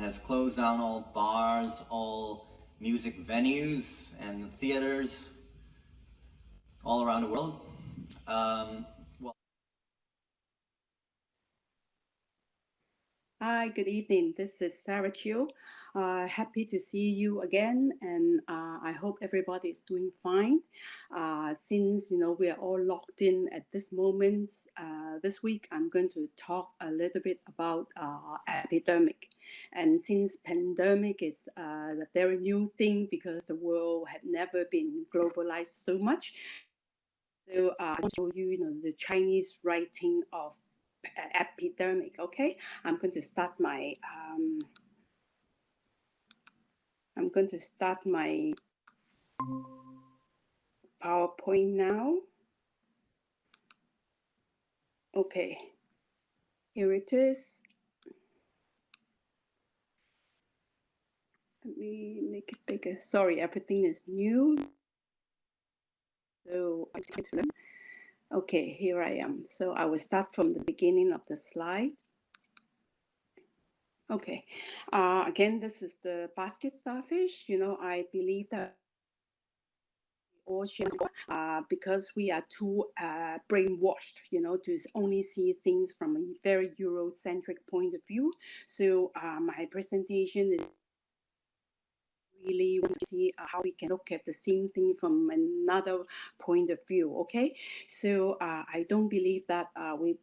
and has closed down all bars, all music venues and theaters all around the world. Um, Hi, good evening. This is Sarah Chiu. Uh, happy to see you again, and uh, I hope everybody is doing fine. Uh, since you know we are all locked in at this moment, uh, this week I'm going to talk a little bit about uh, epidemic. And since pandemic is uh, a very new thing because the world had never been globalized so much, so I want to show you, you know, the Chinese writing of epidemic. Okay, I'm going to start my um, I'm going to start my PowerPoint now. Okay, here it is. Let me make it bigger. Sorry, everything is new. So I need to learn. Okay, here I am. So I will start from the beginning of the slide. Okay, uh, again, this is the basket starfish. You know, I believe that ocean uh, because we are too uh, brainwashed, you know, to only see things from a very Eurocentric point of view. So uh, my presentation is really want to see uh, how we can look at the same thing from another point of view. Okay, so uh, I don't believe that uh, we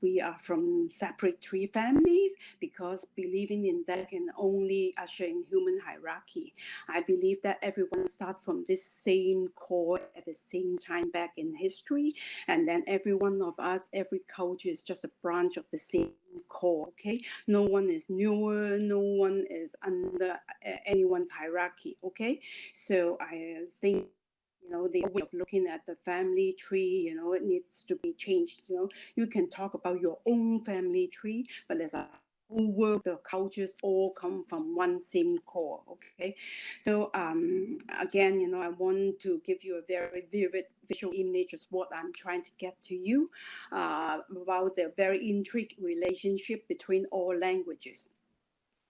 we are from separate tree families because believing in that can only usher in human hierarchy. I believe that everyone start from this same core at the same time back in history, and then every one of us, every culture is just a branch of the same core okay? No one is newer no one is under uh, anyone's hierarchy okay? So i think you know the way of looking at the family tree you know it needs to be changed you know? You can talk about your own family tree but there's a whole world the cultures all come from one same core okay? So um again you know i want to give you a very vivid visual image of what i'm trying to get to you uh, about the very intricate relationship between all languages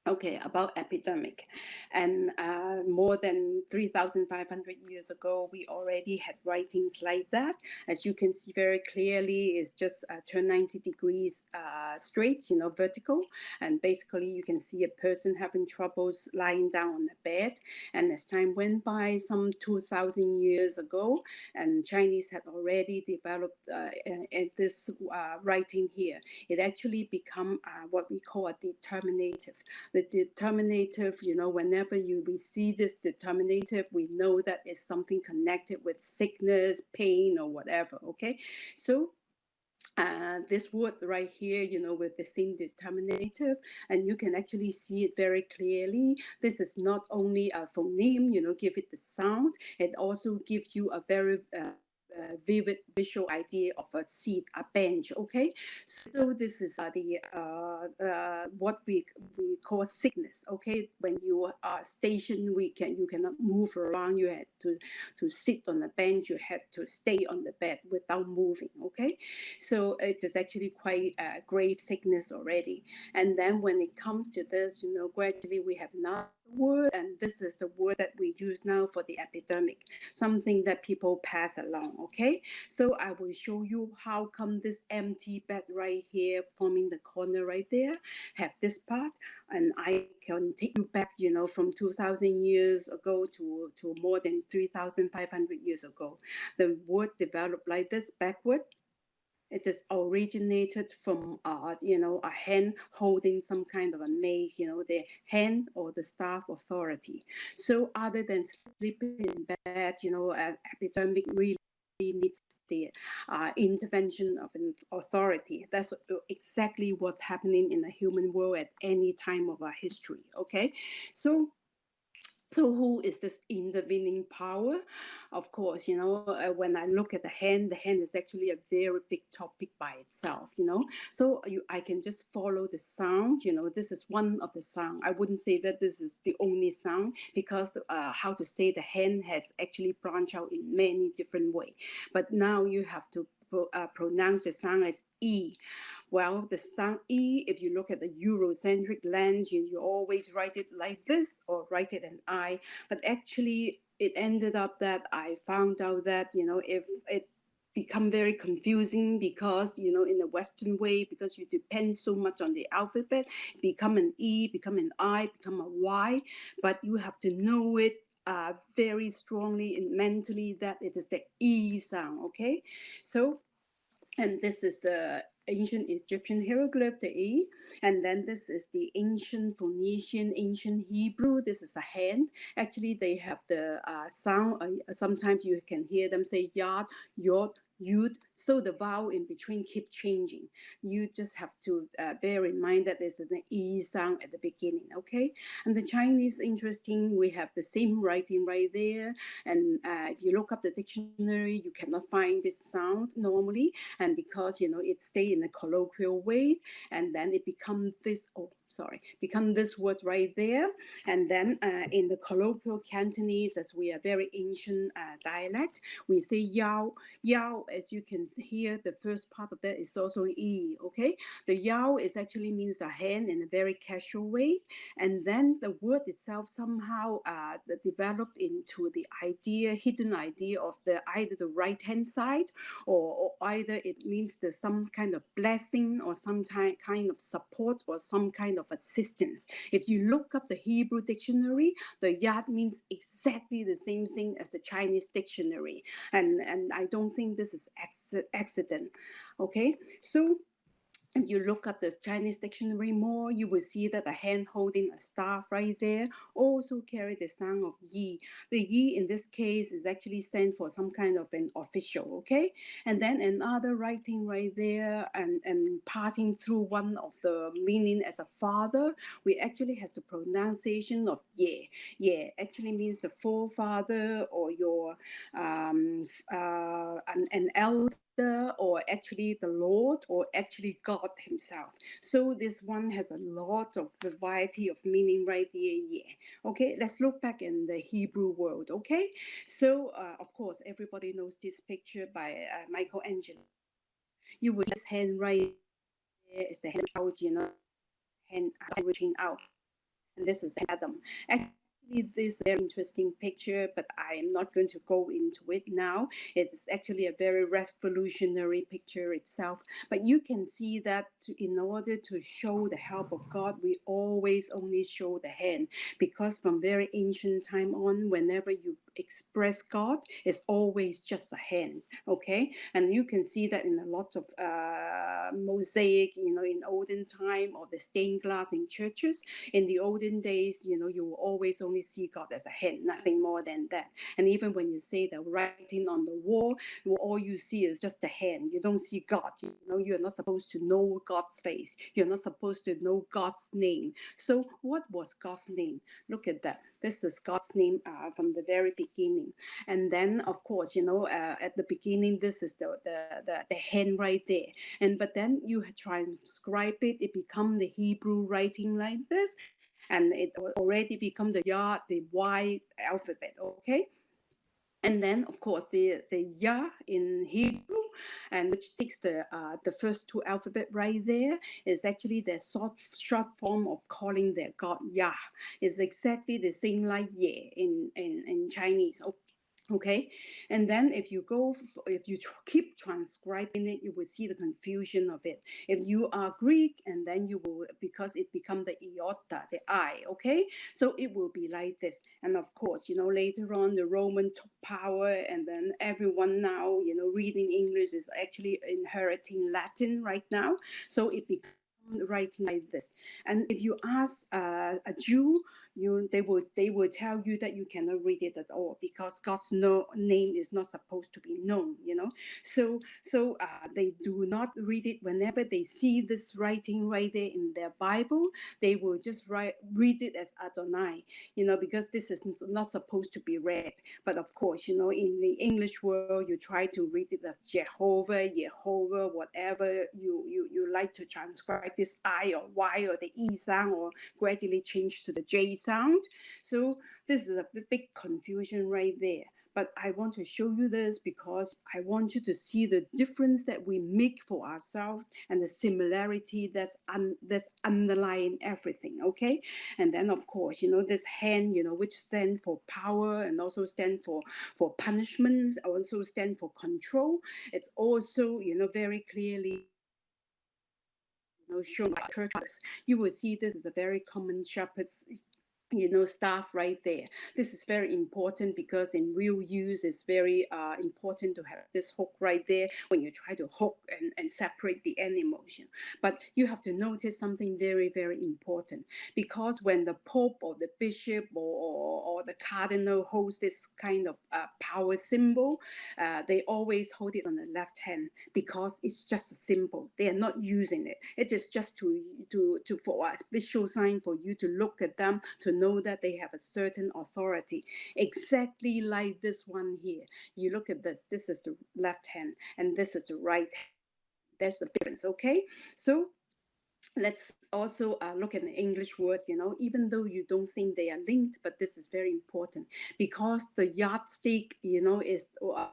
Okay, about epidemic. And uh, more than 3,500 years ago, we already had writings like that. As you can see very clearly, it's just uh, turn 90 degrees uh, straight, you know, vertical. And basically, you can see a person having troubles lying down on the bed. And as time went by, some 2,000 years ago, and Chinese had already developed uh, this uh, writing here, it actually become uh, what we call a determinative the determinative, you know, whenever you we see this determinative, we know that it's something connected with sickness, pain, or whatever. Okay, so uh, this word right here, you know, with the same determinative, and you can actually see it very clearly. This is not only a phoneme, you know, give it the sound, it also gives you a very uh, uh, vivid visual idea of a seat, a bench. Okay, so this is uh, the uh, uh, what we we call sickness. Okay, when you are stationed, we can you cannot move around. You had to to sit on the bench. You had to stay on the bed without moving. Okay, so it is actually quite a grave sickness already. And then when it comes to this, you know, gradually we have not word, and this is the word that we use now for the epidemic, something that people pass along, okay? So I will show you how come this empty bed right here, forming the corner right there, have this part, and I can take you back, you know, from 2,000 years ago to, to more than 3,500 years ago. The word developed like this backward, it is originated from uh, you know a hand holding some kind of a mace you know the hand or the staff authority so other than sleeping in bed you know an epidemic really needs the uh, intervention of an authority. That's exactly what's happening in the human world at any time of our history. Okay, so so who is this intervening power? Of course, you know, uh, when I look at the hand, the hand is actually a very big topic by itself, you know. So you, I can just follow the sound, you know, this is one of the sound. I wouldn't say that this is the only sound because uh, how to say the hand has actually branched out in many different ways. But now you have to uh, pronounce the sound as E. Well, the sound E, if you look at the Eurocentric lens, you, you always write it like this or write it an I. But actually, it ended up that I found out that, you know, if it become very confusing because you know in the western way because you depend so much on the alphabet become an e become an i become a y but you have to know it uh, very strongly and mentally that it is the e sound okay so and this is the ancient Egyptian hieroglyph, the E. And then this is the ancient Phoenician, ancient Hebrew. This is a hand. Actually, they have the uh, sound. Uh, sometimes you can hear them say yod, yod, yud. So the vowel in between keep changing. You just have to uh, bear in mind that there's an E sound at the beginning, okay? And the Chinese, interesting, we have the same writing right there. And uh, if you look up the dictionary, you cannot find this sound normally. And because, you know, it stay in a colloquial way, and then it becomes this, oh, sorry, become this word right there. And then uh, in the colloquial Cantonese, as we are very ancient uh, dialect, we say yao. Yao, as you can hear, the first part of that is also e, okay? The yao is actually means a hand in a very casual way. And then the word itself somehow uh, developed into the idea, hidden idea of the either the right hand side or, or either it means the some kind of blessing or some kind of support or some kind of assistance. If you look up the Hebrew dictionary, the yad means exactly the same thing as the Chinese dictionary. And, and I don't think this is accident. Okay, so if you look up the Chinese dictionary more, you will see that the hand holding a staff right there also carry the sound of yi. The yi in this case is actually stand for some kind of an official, okay? And then another writing right there and, and passing through one of the meaning as a father, we actually has the pronunciation of ye. Ye actually means the forefather or your um, uh, an, an elder or actually the Lord or actually God himself. So this one has a lot of variety of meaning right there. Yeah. Okay, let's look back in the Hebrew world. Okay, so uh, of course everybody knows this picture by uh, Michelangelo. You will just hand right there is the hand out, you know, hand reaching out, and this is Adam. Actually, this very interesting picture, but I am not going to go into it now. It's actually a very revolutionary picture itself. But you can see that in order to show the help of God, we always only show the hand because from very ancient time on, whenever you express God is always just a hand, okay? And you can see that in a lot of uh, mosaic, you know, in olden time or the stained glass in churches. In the olden days, you know, you will always only see God as a hand, nothing more than that. And even when you say the writing on the wall, all you see is just the hand. You don't see God. You know, you're not supposed to know God's face. You're not supposed to know God's name. So what was God's name? Look at that. This is God's name uh, from the very beginning. And then, of course, you know, uh, at the beginning, this is the, the, the, the hand right there. And but then you transcribe it, it become the Hebrew writing like this. And it already become the Yod, the Y alphabet, okay? And then, of course, the, the Ya in Hebrew and which takes the uh, the first two alphabet right there is actually the short short form of calling their god Yah. It's exactly the same like Ye in in in Chinese okay? And then if you go if you tr keep transcribing it you will see the confusion of it. If you are greek and then you will because it become the iota the i okay? So it will be like this. And of course you know later on the roman took power and then everyone now you know reading english is actually inheriting latin right now. So it becomes writing like this. And if you ask uh, a jew you they will they will tell you that you cannot read it at all because God's no name is not supposed to be known, you know. So so uh, they do not read it whenever they see this writing right there in their Bible. They will just write read it as Adonai, you know, because this is not supposed to be read. But of course, you know, in the English world, you try to read it as Jehovah, Jehovah, whatever you you you like to transcribe this I or Y or the E sound or gradually change to the J sound. So this is a big confusion right there. but I want to show you this because I want you to see the difference that we make for ourselves and the similarity that's un, that's underlying everything. Okay, and then of course you know this hand, you know, which stand for power and also stand for for punishment, also stand for control. It's also you know very clearly you shown by churches. You will see this is a very common shepherd's you know staff right there. This is very important because in real use it's very uh, important to have this hook right there when you try to hook and, and separate the animals but you have to notice something very very important. Because when the pope or the bishop or, or, or the cardinal holds this kind of uh, power symbol uh, they always hold it on the left hand because it's just a symbol. They are not using it. It is just to to to for a visual sign for you to look at them to know that they have a certain authority, exactly like this one here. You look at this, this is the left hand, and this is the right. There's the difference, okay? So let's also uh, look at the English word, you know, even though you don't think they are linked, but this is very important because the yardstick, you know, is uh,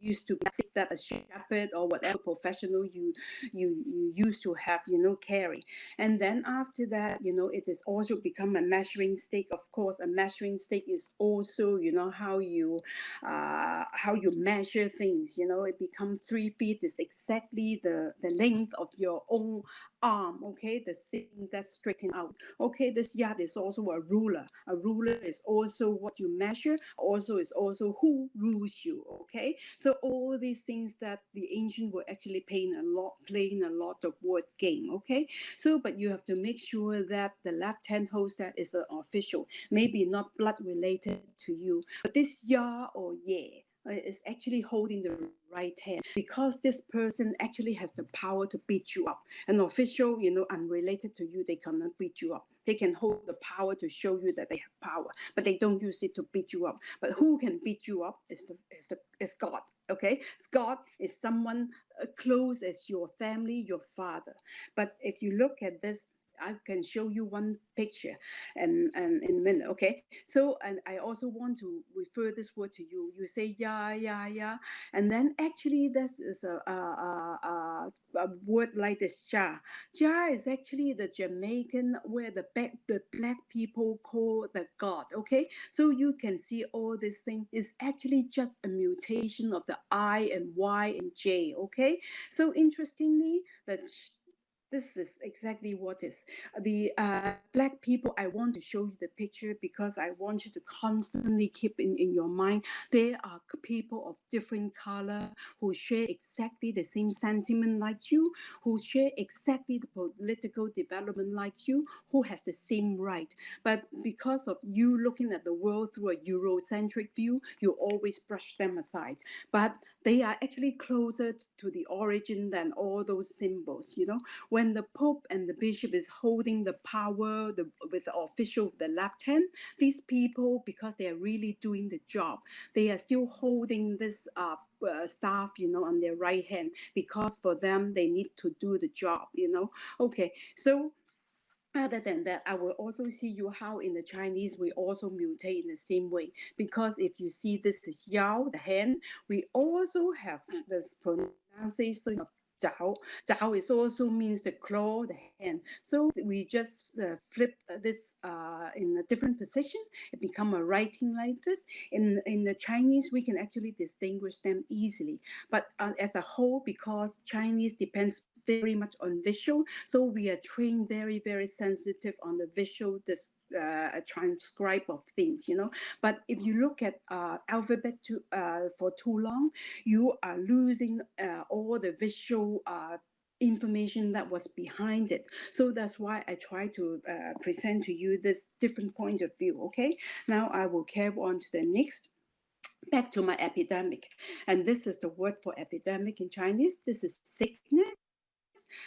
used to that a shepherd or whatever professional you you you used to have you know carry. And then after that you know it is also become a measuring stick. Of course a measuring stick is also you know how you uh how you measure things. You know it become three feet is exactly the the length of your own arm okay? The thing that's straightened out. Okay this yard is also a ruler. A ruler is also what you measure. Also is also who rules you okay? So all these things that the ancient were actually playing a lot playing a lot of word game okay? So but you have to make sure that the left hand host that is an official maybe not blood related to you but this ya or yeah is actually holding the right hand because this person actually has the power to beat you up. An official, you know, unrelated to you, they cannot beat you up. They can hold the power to show you that they have power, but they don't use it to beat you up. But who can beat you up is the is the is God. Okay, God is someone uh, close as your family, your father. But if you look at this I can show you one picture and, and in a minute, okay? So, and I also want to refer this word to you. You say, yeah, yeah, yeah. And then actually this is a, a, a, a word like this, ja. Ja is actually the Jamaican where the black, the black people call the God, okay? So you can see all this thing is actually just a mutation of the I and Y and J, okay? So interestingly, the this is exactly what is the uh, black people i want to show you the picture because i want you to constantly keep in, in your mind. There are people of different color who share exactly the same sentiment like you who share exactly the political development like you who has the same right. But because of you looking at the world through a eurocentric view you always brush them aside. But they are actually closer to the origin than all those symbols you know? When the pope and the bishop is holding the power the, with the official the left hand these people because they are really doing the job they are still holding this uh, uh, staff you know on their right hand because for them they need to do the job you know? Okay so other than that, I will also see you how in the Chinese we also mutate in the same way. Because if you see this is Yao, the hand, we also have this pronunciation of Zhao. Zhao is also means the claw, the hand. So we just uh, flip this uh, in a different position. It become a writing like this. In in the Chinese, we can actually distinguish them easily. But uh, as a whole, because Chinese depends very much on visual. So we are trained very, very sensitive on the visual uh, transcribe of things, you know. But if you look at uh, alphabet to, uh, for too long, you are losing uh, all the visual uh, information that was behind it. So that's why I try to uh, present to you this different point of view, okay? Now I will carry on to the next back to my epidemic. And this is the word for epidemic in Chinese. This is sickness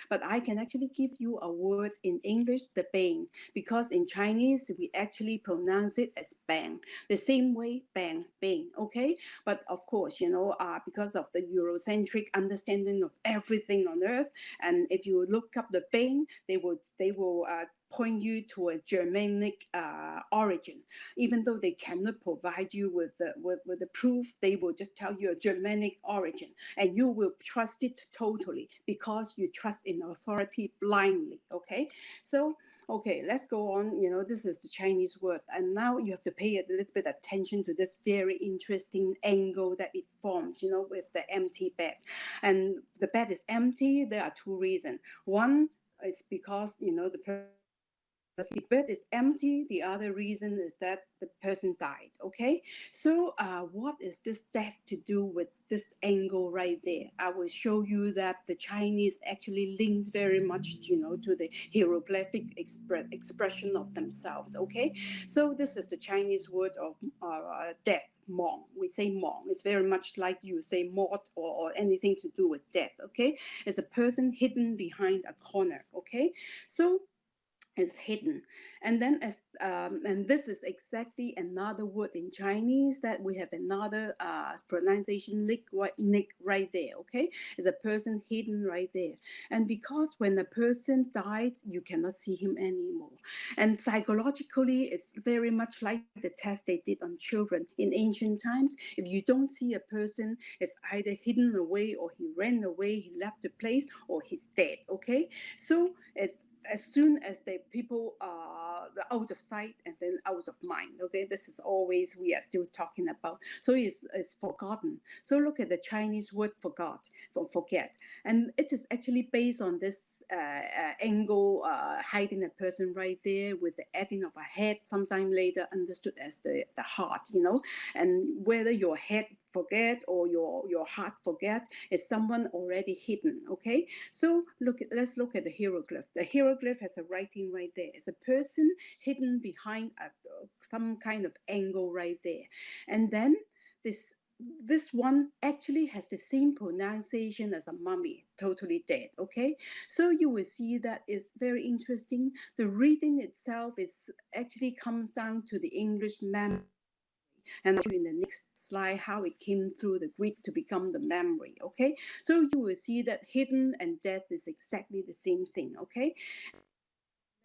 but I can actually give you a word in English, the bang, because in Chinese, we actually pronounce it as bang, the same way, bang, bang, okay? But of course, you know, uh, because of the Eurocentric understanding of everything on earth, and if you look up the bang, they will, they will uh, point you to a Germanic uh, origin. Even though they cannot provide you with the with, with the proof, they will just tell you a Germanic origin, and you will trust it totally because you trust in authority blindly. Okay, so okay let's go on you know this is the chinese word and now you have to pay a little bit attention to this very interesting angle that it forms you know with the empty bed and the bed is empty there are two reasons one is because you know the the bed is empty. The other reason is that the person died. Okay, so uh, what is this death to do with this angle right there? I will show you that the Chinese actually links very much, you know, to the hieroglyphic expre expression of themselves. Okay, so this is the Chinese word of uh, death. Mong. We say Mong. It's very much like you say mort or, or anything to do with death. Okay, it's a person hidden behind a corner. Okay, so is hidden. And then as um, and this is exactly another word in chinese that we have another uh, pronunciation nick right nick right there okay? Is a person hidden right there. And because when a person died you cannot see him anymore. And psychologically it's very much like the test they did on children. In ancient times if you don't see a person it's either hidden away or he ran away he left the place or he's dead okay? So it's as soon as the people are out of sight and then out of mind okay? This is always we are still talking about. So it's, it's forgotten. So look at the chinese word forgot for forget. And it is actually based on this uh, uh, angle uh, hiding a person right there with the adding of a head sometime later understood as the the heart you know? And whether your head forget or your your heart forget is someone already hidden okay? So look at let's look at the hieroglyph. The hieroglyph has a writing right there. It's a person hidden behind a, some kind of angle right there. And then this this one actually has the same pronunciation as a mummy, totally dead. Okay, so you will see that it's very interesting. The reading itself is actually comes down to the English memory and in the next slide how it came through the Greek to become the memory. Okay, so you will see that hidden and death is exactly the same thing. Okay.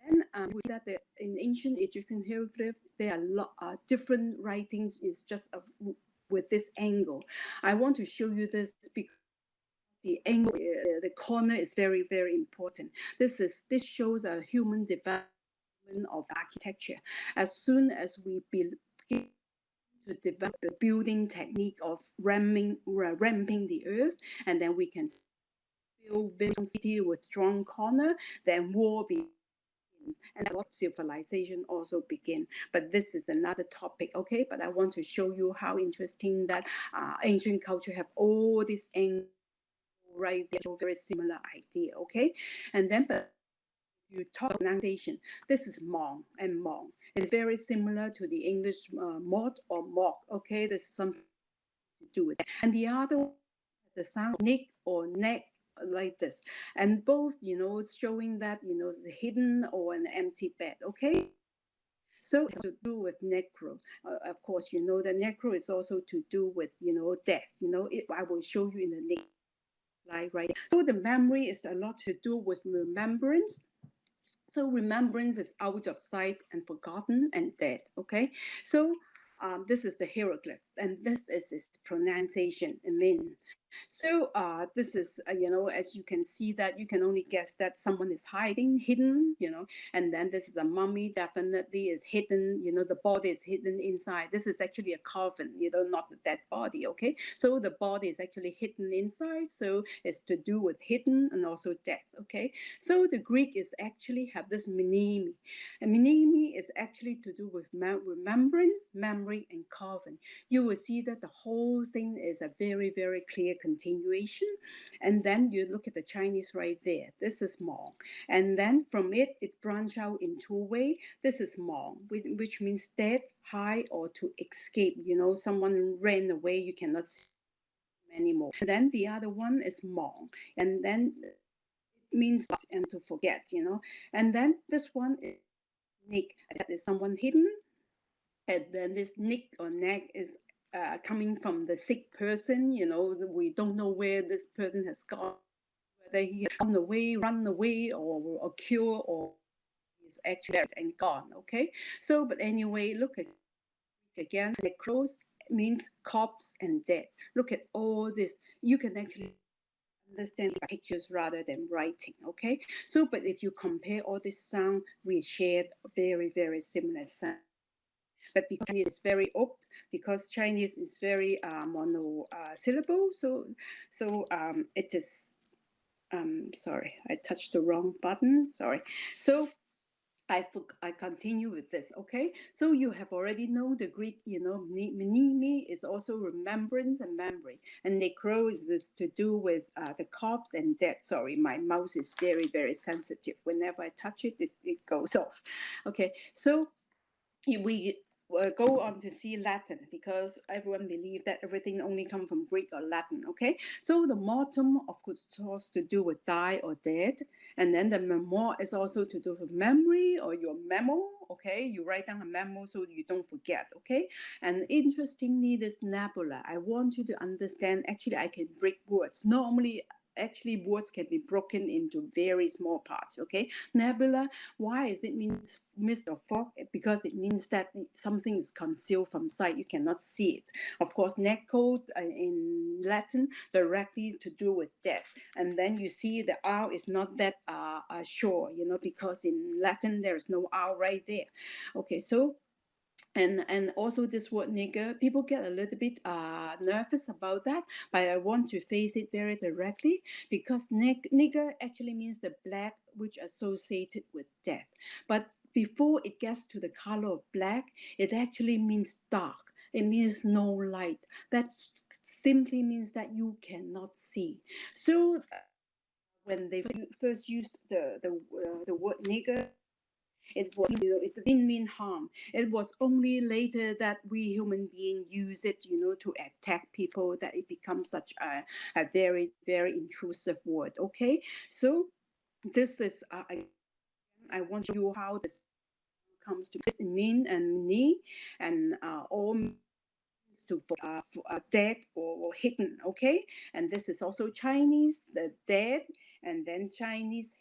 Then um, we see that the, in ancient Egyptian hieroglyph, there are a lot, uh, different writings. It's just a, with this angle. I want to show you this because the angle, uh, the corner is very, very important. This is this shows a human development of architecture. As soon as we begin to develop the building technique of ramming, ramping the earth, and then we can build a city with strong corner, then war begins and what civilization also begin. But this is another topic, okay? But I want to show you how interesting that uh, ancient culture have all these right very similar idea, okay? And then but you talk pronunciation, this is Mong and Mong. It's very similar to the English uh, mod or mock. Okay, there's something to do with it. And the other the sound nick or neck like this. And both, you know, it's showing that, you know, it's hidden or an empty bed. Okay. So it's to do with necro. Uh, of course, you know, the necro is also to do with, you know, death. You know, it, I will show you in the next slide, right? So the memory is a lot to do with remembrance so remembrance is out of sight and forgotten and dead. Okay, so um, this is the hieroglyph, and this is its pronunciation, Min. So uh, this is, uh, you know, as you can see that you can only guess that someone is hiding, hidden, you know, and then this is a mummy definitely is hidden, you know, the body is hidden inside. This is actually a coffin, you know, not the dead body, okay? So the body is actually hidden inside, so it's to do with hidden and also death, okay? So the Greek is actually have this mneme. And mneme is actually to do with remembrance, memory, and coffin. You will see that the whole thing is a very, very clear continuation. And then you look at the Chinese right there. This is Hmong. And then from it, it branch out in two way. This is Hmong, which means dead, high, or to escape. You know, someone ran away, you cannot see anymore. And then the other one is Mong. And then it means and to forget, you know. And then this one is Nick, that is someone hidden. And then this Nick or neck is uh, coming from the sick person, you know, we don't know where this person has gone, whether he has gone away, run away, or, or cure, or is actually and gone. Okay, so but anyway, look at again. Necros means corpse and dead. Look at all this. You can actually understand pictures rather than writing okay so but if you compare all this sound we shared very very similar sound but because Chinese is very opt because Chinese is very uh, mono uh, syllable so so um, it is um, sorry I touched the wrong button sorry so I, I continue with this, okay? So you have already know the Greek, you know, mneme is also remembrance and memory. And necro is this to do with uh, the corpse and death. Sorry, my mouse is very, very sensitive. Whenever I touch it, it, it goes off. Okay, so we Uh, go on to see Latin because everyone believes that everything only comes from Greek or Latin, okay? So the mortem, of course, to do with die or dead. And then the memoir is also to do with memory or your memo, okay? You write down a memo so you don't forget, okay? And interestingly, this nebula, I want you to understand, actually, I can break words. Normally, actually words can be broken into very small parts okay? Nebula why is it means mist or fog because it means that something is concealed from sight. You cannot see it. Of course necro uh, in latin directly to do with death. And then you see the r is not that uh, uh sure you know because in latin there's no r right there. Okay so and and also this word nigger people get a little bit uh, nervous about that but i want to face it very directly because nig- nigger actually means the black which associated with death. But before it gets to the color of black it actually means dark. It means no light. That simply means that you cannot see. So when they first used the the, uh, the word nigger it was it didn't mean harm. It was only later that we human beings use it, you know, to attack people that it becomes such a, a very very intrusive word. Okay, so this is uh, I, I want you how this comes to this mean and me and uh, all to uh, uh, dead or, or, hidden okay and this is also chinese the dead and then chinese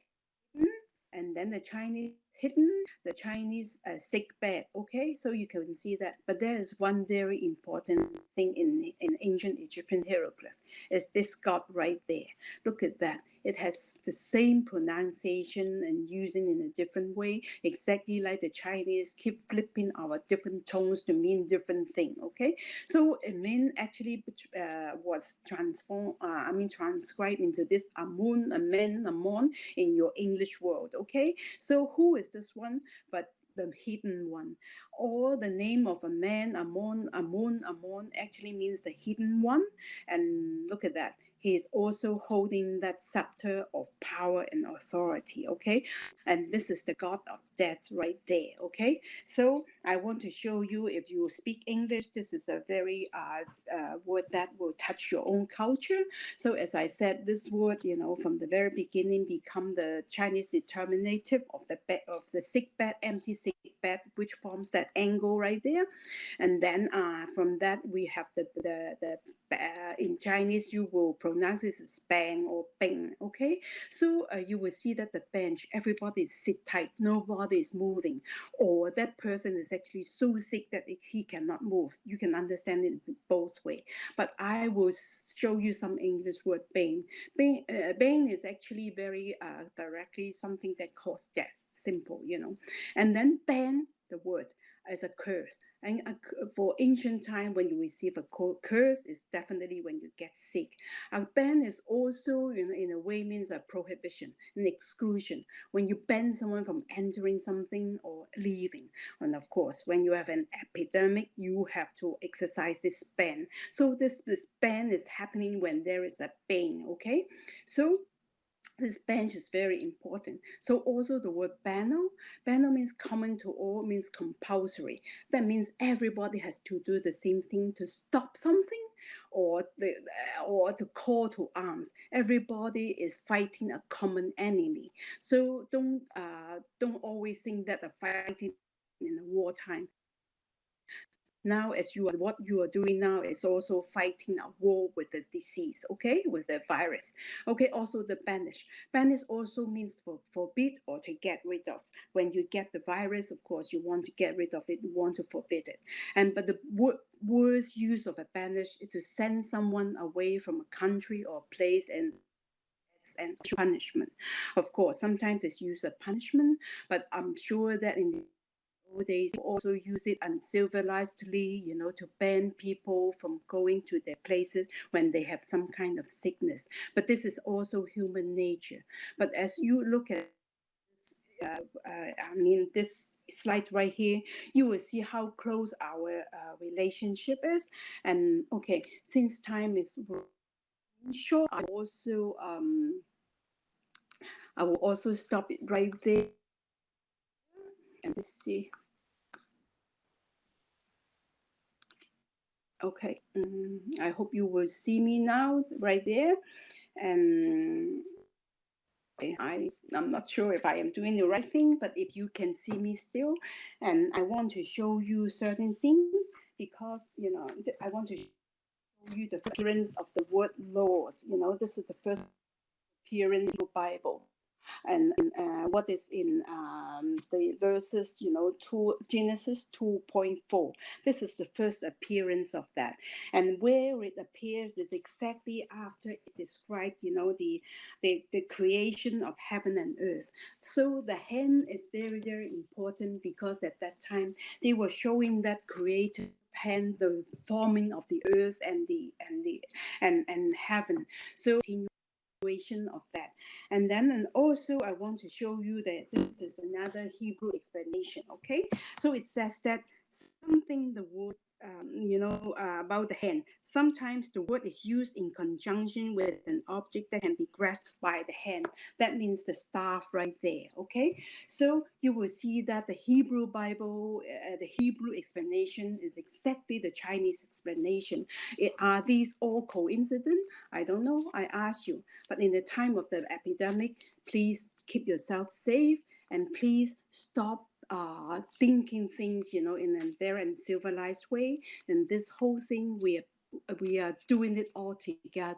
and then the chinese hidden the Chinese uh, sick bed. Okay, so you can see that. But there is one very important thing in, in ancient Egyptian hieroglyph is this god right there. Look at that. It has the same pronunciation and using in a different way, exactly like the Chinese keep flipping our different tones to mean different thing. Okay, so it mean actually uh, was transformed. Uh, I mean transcribed into this Amun, Amen, Amon in your English world. Okay, so who is this one? But the hidden one. Or the name of a man, Amon, Amon, Amon actually means the hidden one. And look at that he is also holding that scepter of power and authority okay? And this is the god of death right there okay? So i want to show you if you speak english this is a very uh, uh, word that will touch your own culture. So as i said this word you know from the very beginning become the chinese determinative of the bed of the sick bed empty sick bed which forms that angle right there. And then uh, from that we have the the, the uh, in Chinese, you will pronounce as bang or bing, okay? So uh, you will see that the bench, everybody is sit tight, nobody is moving, or that person is actually so sick that he cannot move. You can understand it both way. But I will show you some English word bang. Bang, uh, bang is actually very uh, directly something that causes death, simple, you know. And then ban, the word as a curse. And uh, a, for ancient time, when you receive a curse, is definitely when you get sick. A ban is also, you know, in a way means a prohibition, an exclusion. When you ban someone from entering something or leaving. And of course, when you have an epidemic, you have to exercise this ban. So this, this ban is happening when there is a bane, okay? So this bench is very important. So also the word banal, banal means common to all, means compulsory. That means everybody has to do the same thing to stop something or the or to call to arms. Everybody is fighting a common enemy. So don't uh, don't always think that the fighting in the wartime now as you are what you are doing now is also fighting a war with the disease okay? With the virus okay? Also the banish. Banish also means for forbid or to get rid of. When you get the virus of course you want to get rid of it you want to forbid it. And but the wor- worst use of a banish is to send someone away from a country or place and and punishment. Of course sometimes it's used as punishment but i'm sure that in the nowadays also use it uncivilizedly, you know, to ban people from going to their places when they have some kind of sickness. But this is also human nature. But as you look at uh, uh, I mean, this slide right here, you will see how close our uh, relationship is. And okay, since time is short, I also um, I will also stop it right there. Let's see. Okay, mm, I hope you will see me now right there. And I, I'm not sure if I am doing the right thing, but if you can see me still, and I want to show you certain things because, you know, I want to show you the appearance of the word Lord. You know, this is the first appearance in the Bible and, uh, what is in um, the verses, you know, two, Genesis 2.4. This is the first appearance of that. And where it appears is exactly after it described, you know, the, the, the creation of heaven and earth. So the hand is very, very important because at that time they were showing that creative hand the forming of the earth and the and the and and heaven so continuation of that. And then and also i want to show you that this is another hebrew explanation okay? So it says that something the word um, you know uh, about the hand. Sometimes the word is used in conjunction with an object that can be grasped by the hand. That means the staff right there okay? So you will see that the hebrew bible uh, the hebrew explanation is exactly the chinese explanation. It, are these all coincident? I don't know. I ask you. But in the time of the epidemic please keep yourself safe and please stop uh, thinking things, you know, in a very uncivilized way. And this whole thing, we are, we are doing it all together.